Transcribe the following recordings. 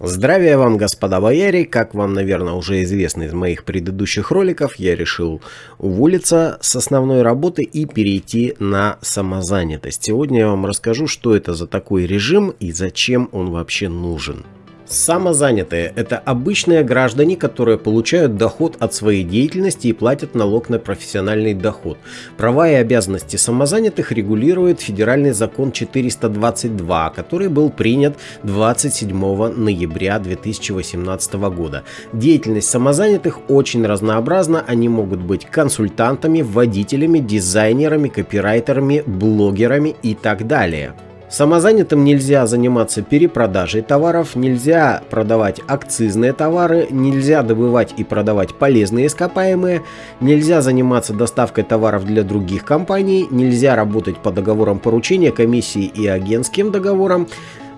Здравия вам, господа бояре! Как вам, наверное, уже известно из моих предыдущих роликов, я решил уволиться с основной работы и перейти на самозанятость. Сегодня я вам расскажу, что это за такой режим и зачем он вообще нужен. Самозанятые – это обычные граждане, которые получают доход от своей деятельности и платят налог на профессиональный доход. Права и обязанности самозанятых регулирует федеральный закон 422, который был принят 27 ноября 2018 года. Деятельность самозанятых очень разнообразна, они могут быть консультантами, водителями, дизайнерами, копирайтерами, блогерами и так далее. Самозанятым нельзя заниматься перепродажей товаров, нельзя продавать акцизные товары, нельзя добывать и продавать полезные ископаемые, нельзя заниматься доставкой товаров для других компаний, нельзя работать по договорам поручения, комиссии и агентским договорам,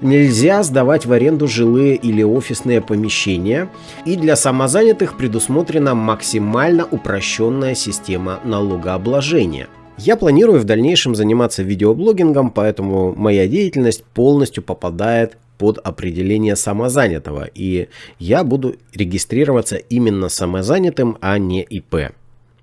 нельзя сдавать в аренду жилые или офисные помещения, и для самозанятых предусмотрена максимально упрощенная система налогообложения. Я планирую в дальнейшем заниматься видеоблогингом, поэтому моя деятельность полностью попадает под определение самозанятого, и я буду регистрироваться именно самозанятым, а не ИП.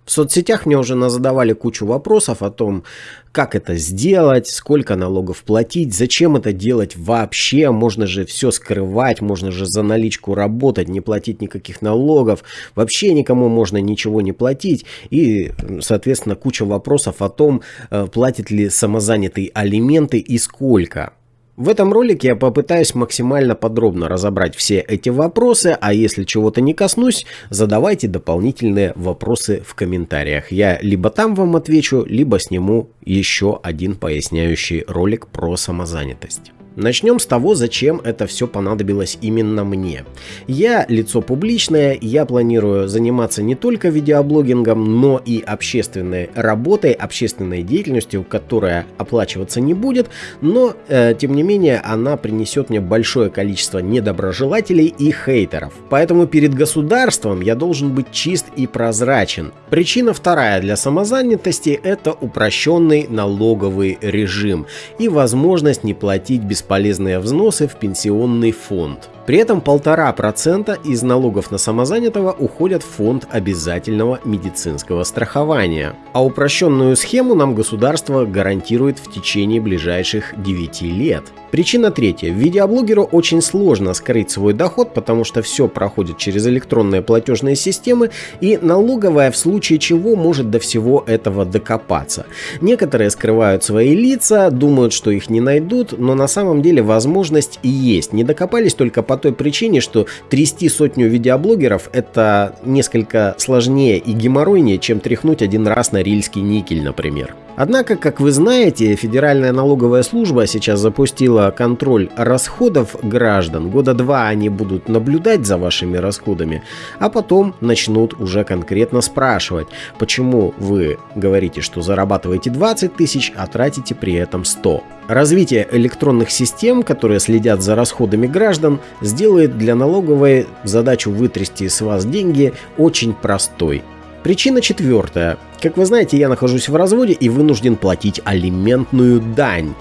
В соцсетях мне уже задавали кучу вопросов о том, как это сделать, сколько налогов платить, зачем это делать вообще, можно же все скрывать, можно же за наличку работать, не платить никаких налогов, вообще никому можно ничего не платить и, соответственно, куча вопросов о том, э, платит ли самозанятый алименты и сколько. В этом ролике я попытаюсь максимально подробно разобрать все эти вопросы, а если чего-то не коснусь, задавайте дополнительные вопросы в комментариях. Я либо там вам отвечу, либо сниму еще один поясняющий ролик про самозанятость. Начнем с того, зачем это все понадобилось именно мне. Я лицо публичное, я планирую заниматься не только видеоблогингом, но и общественной работой, общественной деятельностью, которая оплачиваться не будет, но э, тем не менее она принесет мне большое количество недоброжелателей и хейтеров. Поэтому перед государством я должен быть чист и прозрачен. Причина вторая для самозанятости это упрощенный налоговый режим и возможность не платить без бесполезные взносы в пенсионный фонд. При этом полтора процента из налогов на самозанятого уходят в фонд обязательного медицинского страхования. А упрощенную схему нам государство гарантирует в течение ближайших 9 лет. Причина третья. Видеоблогеру очень сложно скрыть свой доход, потому что все проходит через электронные платежные системы и налоговая в случае чего может до всего этого докопаться. Некоторые скрывают свои лица, думают, что их не найдут, но на самом деле возможность и есть. Не докопались только по той причине, что трясти сотню видеоблогеров это несколько сложнее и геморройнее, чем тряхнуть один раз на рильский никель, например. Однако, как вы знаете, Федеральная налоговая служба сейчас запустила контроль расходов граждан. Года два они будут наблюдать за вашими расходами, а потом начнут уже конкретно спрашивать, почему вы говорите, что зарабатываете 20 тысяч, а тратите при этом 100. Развитие электронных систем, которые следят за расходами граждан, сделает для налоговой задачу вытрясти с вас деньги очень простой. Причина четвертая. Как вы знаете, я нахожусь в разводе и вынужден платить алиментную дань.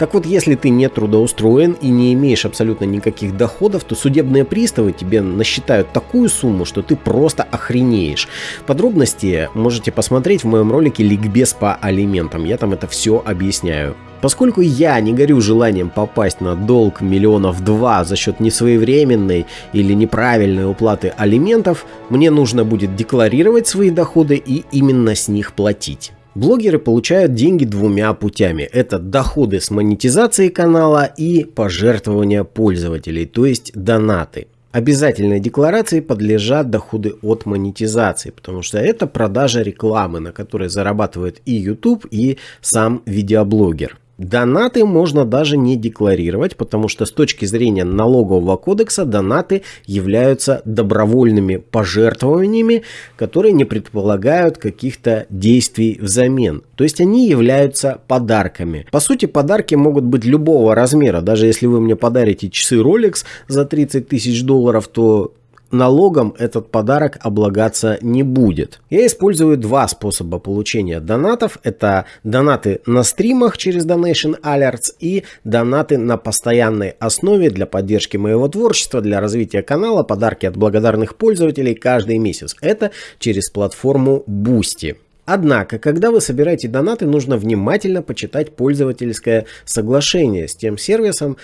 Так вот, если ты не трудоустроен и не имеешь абсолютно никаких доходов, то судебные приставы тебе насчитают такую сумму, что ты просто охренеешь. Подробности можете посмотреть в моем ролике «Ликбез по алиментам». Я там это все объясняю. Поскольку я не горю желанием попасть на долг миллионов два за счет несвоевременной или неправильной уплаты алиментов, мне нужно будет декларировать свои доходы и именно с них платить. Блогеры получают деньги двумя путями. Это доходы с монетизации канала и пожертвования пользователей, то есть донаты. Обязательной декларации подлежат доходы от монетизации, потому что это продажа рекламы, на которой зарабатывает и YouTube, и сам видеоблогер. Донаты можно даже не декларировать, потому что с точки зрения налогового кодекса донаты являются добровольными пожертвованиями, которые не предполагают каких-то действий взамен. То есть они являются подарками. По сути, подарки могут быть любого размера. Даже если вы мне подарите часы Rolex за 30 тысяч долларов, то налогом этот подарок облагаться не будет. Я использую два способа получения донатов. Это донаты на стримах через Donation Alerts и донаты на постоянной основе для поддержки моего творчества, для развития канала, подарки от благодарных пользователей каждый месяц. Это через платформу Boosty. Однако, когда вы собираете донаты, нужно внимательно почитать пользовательское соглашение с тем сервисом,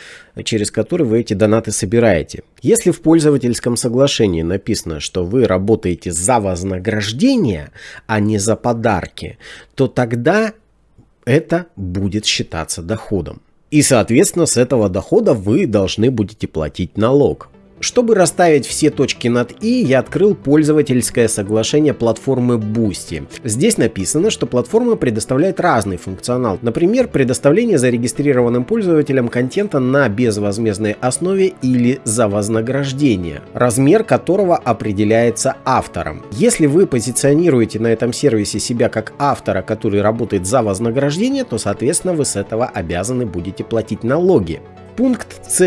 через который вы эти донаты собираете. Если в пользовательском соглашении написано, что вы работаете за вознаграждение, а не за подарки, то тогда это будет считаться доходом. И, соответственно, с этого дохода вы должны будете платить налог. Чтобы расставить все точки над «и», я открыл пользовательское соглашение платформы Boosty. Здесь написано, что платформа предоставляет разный функционал. Например, предоставление зарегистрированным пользователям контента на безвозмездной основе или за вознаграждение, размер которого определяется автором. Если вы позиционируете на этом сервисе себя как автора, который работает за вознаграждение, то, соответственно, вы с этого обязаны будете платить налоги. Пункт С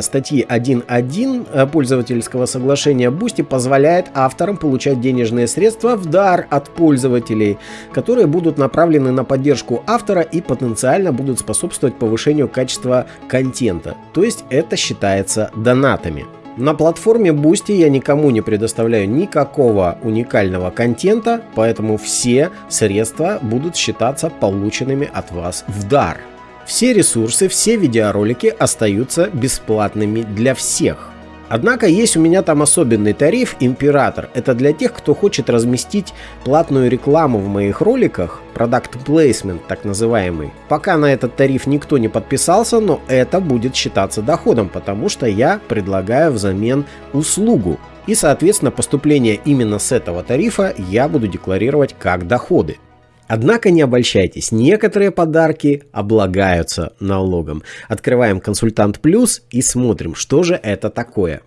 статьи 1.1 э, пользовательского соглашения Boosty позволяет авторам получать денежные средства в дар от пользователей, которые будут направлены на поддержку автора и потенциально будут способствовать повышению качества контента. То есть это считается донатами. На платформе Boosty я никому не предоставляю никакого уникального контента, поэтому все средства будут считаться полученными от вас в дар. Все ресурсы, все видеоролики остаются бесплатными для всех. Однако есть у меня там особенный тариф Император. Это для тех, кто хочет разместить платную рекламу в моих роликах, Product Placement так называемый. Пока на этот тариф никто не подписался, но это будет считаться доходом, потому что я предлагаю взамен услугу. И соответственно поступление именно с этого тарифа я буду декларировать как доходы. Однако не обольщайтесь, некоторые подарки облагаются налогом. Открываем консультант плюс и смотрим, что же это такое.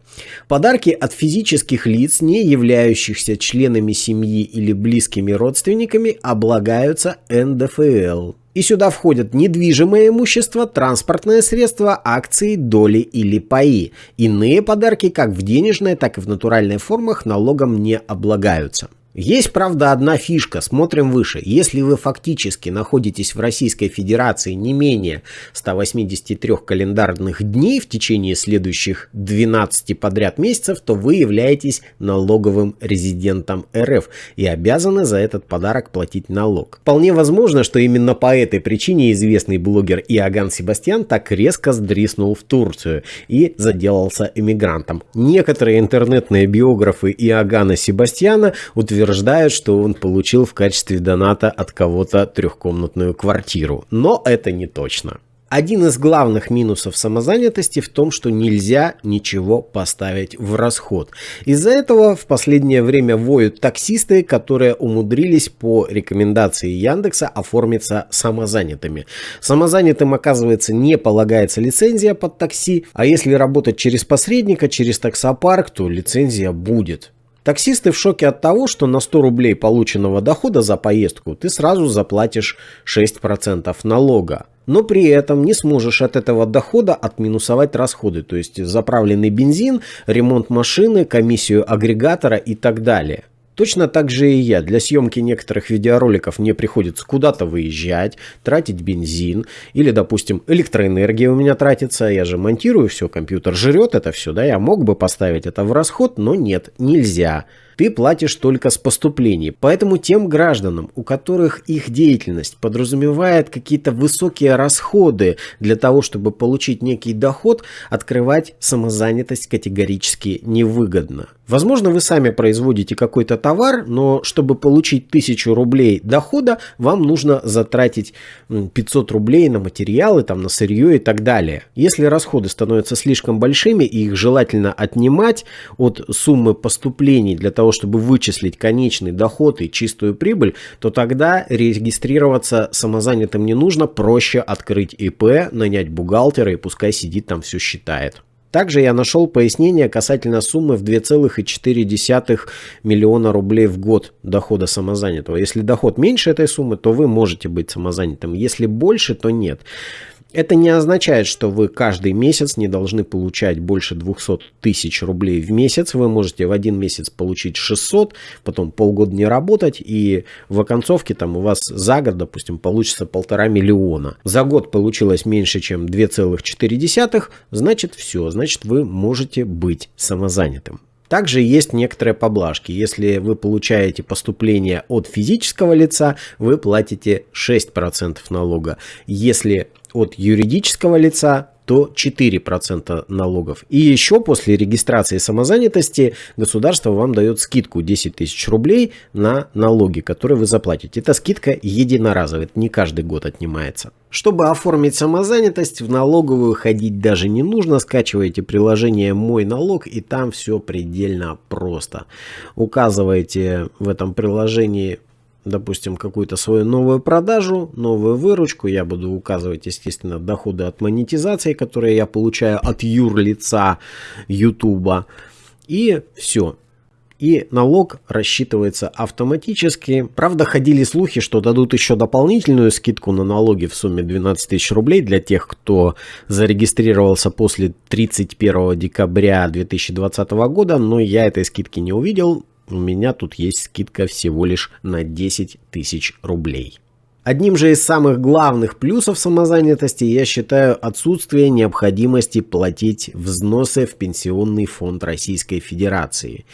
Подарки от физических лиц, не являющихся членами семьи или близкими родственниками, облагаются НДФЛ. И сюда входят недвижимое имущество, транспортное средство, акции, доли или паи. Иные подарки как в денежной, так и в натуральной формах налогом не облагаются. Есть, правда, одна фишка, смотрим выше. Если вы фактически находитесь в Российской Федерации не менее 183 календарных дней в течение следующих 12 подряд месяцев, то вы являетесь налоговым резидентом РФ и обязаны за этот подарок платить налог. Вполне возможно, что именно по этой причине известный блогер Иоганн Себастьян так резко сдриснул в Турцию и заделался эмигрантом. Некоторые интернетные биографы Иоганна Себастьяна утверждают, утверждают, что он получил в качестве доната от кого-то трехкомнатную квартиру. Но это не точно. Один из главных минусов самозанятости в том, что нельзя ничего поставить в расход. Из-за этого в последнее время воют таксисты, которые умудрились по рекомендации Яндекса оформиться самозанятыми. Самозанятым, оказывается, не полагается лицензия под такси, а если работать через посредника, через таксопарк, то лицензия будет. Таксисты в шоке от того, что на 100 рублей полученного дохода за поездку ты сразу заплатишь 6% налога. Но при этом не сможешь от этого дохода отминусовать расходы, то есть заправленный бензин, ремонт машины, комиссию агрегатора и так далее. Точно так же и я. Для съемки некоторых видеороликов мне приходится куда-то выезжать, тратить бензин или, допустим, электроэнергия у меня тратится. Я же монтирую все, компьютер жрет это все, да, я мог бы поставить это в расход, но нет, нельзя ты платишь только с поступлений. Поэтому тем гражданам, у которых их деятельность подразумевает какие-то высокие расходы для того, чтобы получить некий доход, открывать самозанятость категорически невыгодно. Возможно, вы сами производите какой-то товар, но чтобы получить 1000 рублей дохода, вам нужно затратить 500 рублей на материалы, там, на сырье и так далее. Если расходы становятся слишком большими и их желательно отнимать от суммы поступлений для того, того, чтобы вычислить конечный доход и чистую прибыль, то тогда регистрироваться самозанятым не нужно, проще открыть ИП, нанять бухгалтера и пускай сидит там все считает. Также я нашел пояснение касательно суммы в 2,4 миллиона рублей в год дохода самозанятого. Если доход меньше этой суммы, то вы можете быть самозанятым. Если больше, то нет. Это не означает, что вы каждый месяц не должны получать больше 200 тысяч рублей в месяц. Вы можете в один месяц получить 600, потом полгода не работать, и в оконцовке там у вас за год, допустим, получится полтора миллиона. За год получилось меньше, чем 2,4, значит все, значит вы можете быть самозанятым. Также есть некоторые поблажки. Если вы получаете поступление от физического лица, вы платите 6% налога. Если от юридического лица, то 4% налогов. И еще после регистрации самозанятости государство вам дает скидку 10 тысяч рублей на налоги, которые вы заплатите. Эта скидка единоразовая, это не каждый год отнимается. Чтобы оформить самозанятость, в налоговую ходить даже не нужно. Скачиваете приложение «Мой налог» и там все предельно просто. Указываете в этом приложении допустим, какую-то свою новую продажу, новую выручку. Я буду указывать, естественно, доходы от монетизации, которые я получаю от юрлица YouTube. И все. И налог рассчитывается автоматически. Правда, ходили слухи, что дадут еще дополнительную скидку на налоги в сумме 12 тысяч рублей для тех, кто зарегистрировался после 31 декабря 2020 года, но я этой скидки не увидел у меня тут есть скидка всего лишь на 10 тысяч рублей. Одним же из самых главных плюсов самозанятости я считаю отсутствие необходимости платить взносы в Пенсионный фонд Российской Федерации.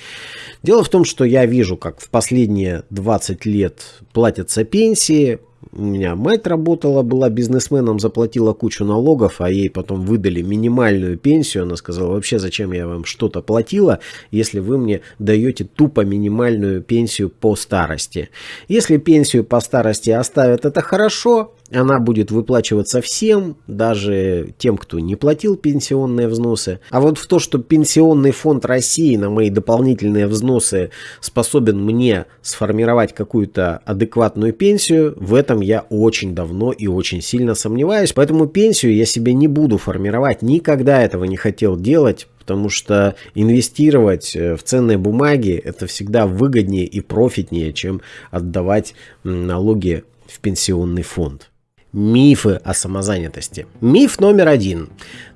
Дело в том, что я вижу, как в последние 20 лет платятся пенсии, у меня мать работала, была бизнесменом, заплатила кучу налогов, а ей потом выдали минимальную пенсию. Она сказала, вообще зачем я вам что-то платила, если вы мне даете тупо минимальную пенсию по старости. Если пенсию по старости оставят, это хорошо, она будет выплачиваться всем, даже тем, кто не платил пенсионные взносы. А вот в то, что Пенсионный фонд России на мои дополнительные взносы способен мне сформировать какую-то адекватную пенсию, в этом я очень давно и очень сильно сомневаюсь. Поэтому пенсию я себе не буду формировать, никогда этого не хотел делать, потому что инвестировать э, в ценные бумаги это всегда выгоднее и профитнее, чем отдавать налоги в пенсионный фонд. Мифы о самозанятости. Миф номер один.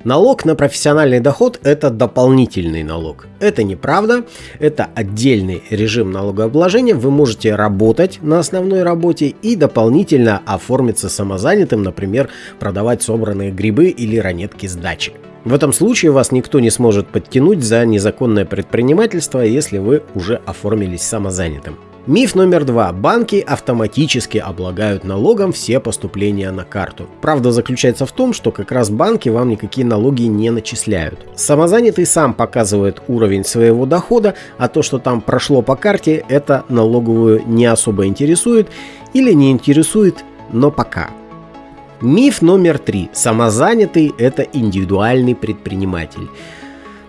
Налог на профессиональный доход – это дополнительный налог. Это неправда. Это отдельный режим налогообложения. Вы можете работать на основной работе и дополнительно оформиться самозанятым, например, продавать собранные грибы или ранетки с дачи. В этом случае вас никто не сможет подтянуть за незаконное предпринимательство, если вы уже оформились самозанятым. Миф номер два. Банки автоматически облагают налогом все поступления на карту. Правда заключается в том, что как раз банки вам никакие налоги не начисляют. Самозанятый сам показывает уровень своего дохода, а то, что там прошло по карте, это налоговую не особо интересует или не интересует, но пока. Миф номер три. Самозанятый – это индивидуальный предприниматель.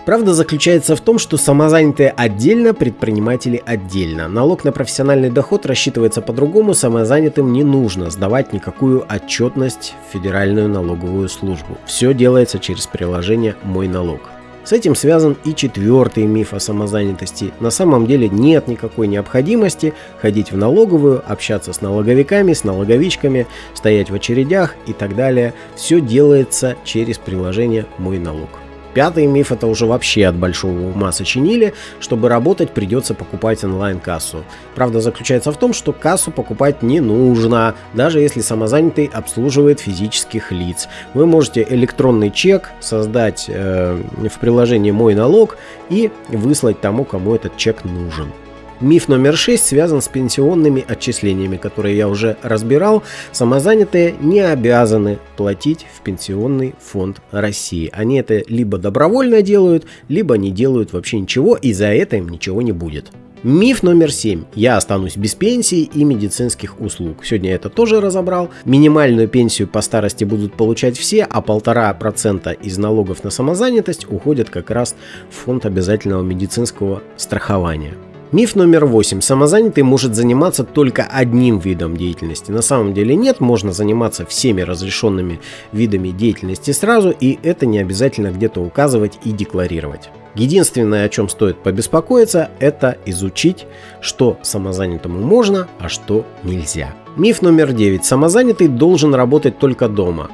Правда заключается в том, что самозанятые отдельно, предприниматели отдельно. Налог на профессиональный доход рассчитывается по-другому, самозанятым не нужно сдавать никакую отчетность в Федеральную налоговую службу. Все делается через приложение «Мой налог». С этим связан и четвертый миф о самозанятости. На самом деле нет никакой необходимости ходить в налоговую, общаться с налоговиками, с налоговичками, стоять в очередях и так далее. Все делается через приложение «Мой налог». Пятый миф это уже вообще от большого ума сочинили. Чтобы работать, придется покупать онлайн-кассу. Правда заключается в том, что кассу покупать не нужно, даже если самозанятый обслуживает физических лиц. Вы можете электронный чек создать э, в приложении «Мой налог» и выслать тому, кому этот чек нужен. Миф номер 6 связан с пенсионными отчислениями, которые я уже разбирал. Самозанятые не обязаны платить в Пенсионный фонд России. Они это либо добровольно делают, либо не делают вообще ничего, и за это им ничего не будет. Миф номер 7. Я останусь без пенсии и медицинских услуг. Сегодня это тоже разобрал. Минимальную пенсию по старости будут получать все, а полтора процента из налогов на самозанятость уходят как раз в фонд обязательного медицинского страхования. Миф номер восемь. Самозанятый может заниматься только одним видом деятельности. На самом деле нет, можно заниматься всеми разрешенными видами деятельности сразу, и это не обязательно где-то указывать и декларировать. Единственное, о чем стоит побеспокоиться, это изучить, что самозанятому можно, а что нельзя. Миф номер девять. Самозанятый должен работать только дома.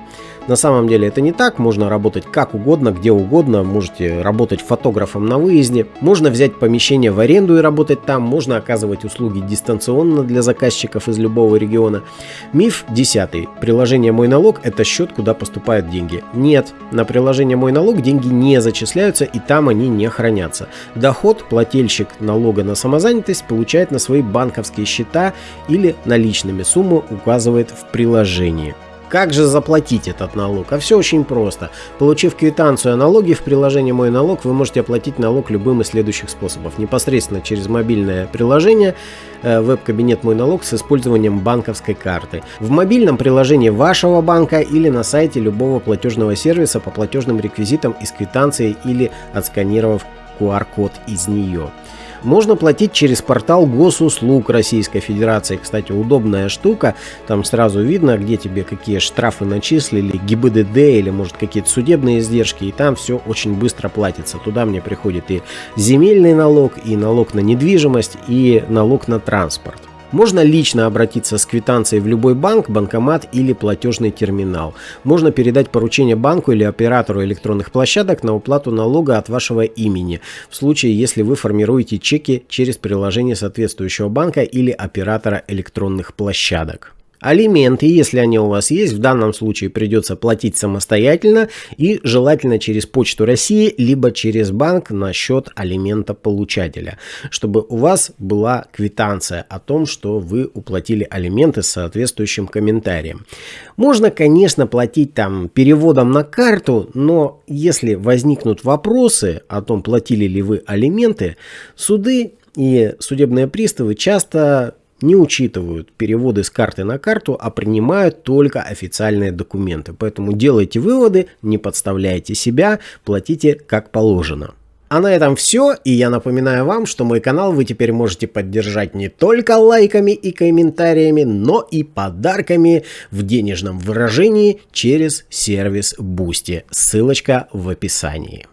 На самом деле это не так, можно работать как угодно, где угодно, можете работать фотографом на выезде, можно взять помещение в аренду и работать там, можно оказывать услуги дистанционно для заказчиков из любого региона. Миф десятый. Приложение «Мой налог» – это счет, куда поступают деньги. Нет, на приложение «Мой налог» деньги не зачисляются и там они не хранятся. Доход плательщик налога на самозанятость получает на свои банковские счета или наличными сумму указывает в приложении. Как же заплатить этот налог? А все очень просто. Получив квитанцию о налоге в приложении «Мой налог», вы можете оплатить налог любым из следующих способов. Непосредственно через мобильное приложение, э, веб-кабинет «Мой налог» с использованием банковской карты. В мобильном приложении вашего банка или на сайте любого платежного сервиса по платежным реквизитам из квитанции или отсканировав QR-код из нее. Можно платить через портал госуслуг Российской Федерации. Кстати, удобная штука. Там сразу видно, где тебе какие штрафы начислили, ГИБДД или может какие-то судебные издержки. И там все очень быстро платится. Туда мне приходит и земельный налог, и налог на недвижимость, и налог на транспорт. Можно лично обратиться с квитанцией в любой банк, банкомат или платежный терминал. Можно передать поручение банку или оператору электронных площадок на уплату налога от вашего имени, в случае, если вы формируете чеки через приложение соответствующего банка или оператора электронных площадок. Алименты, если они у вас есть, в данном случае придется платить самостоятельно и желательно через Почту России, либо через банк на счет алимента получателя, чтобы у вас была квитанция о том, что вы уплатили алименты с соответствующим комментарием. Можно, конечно, платить там переводом на карту, но если возникнут вопросы о том, платили ли вы алименты, суды и судебные приставы часто не учитывают переводы с карты на карту, а принимают только официальные документы. Поэтому делайте выводы, не подставляйте себя, платите как положено. А на этом все, и я напоминаю вам, что мой канал вы теперь можете поддержать не только лайками и комментариями, но и подарками в денежном выражении через сервис Boosty. Ссылочка в описании.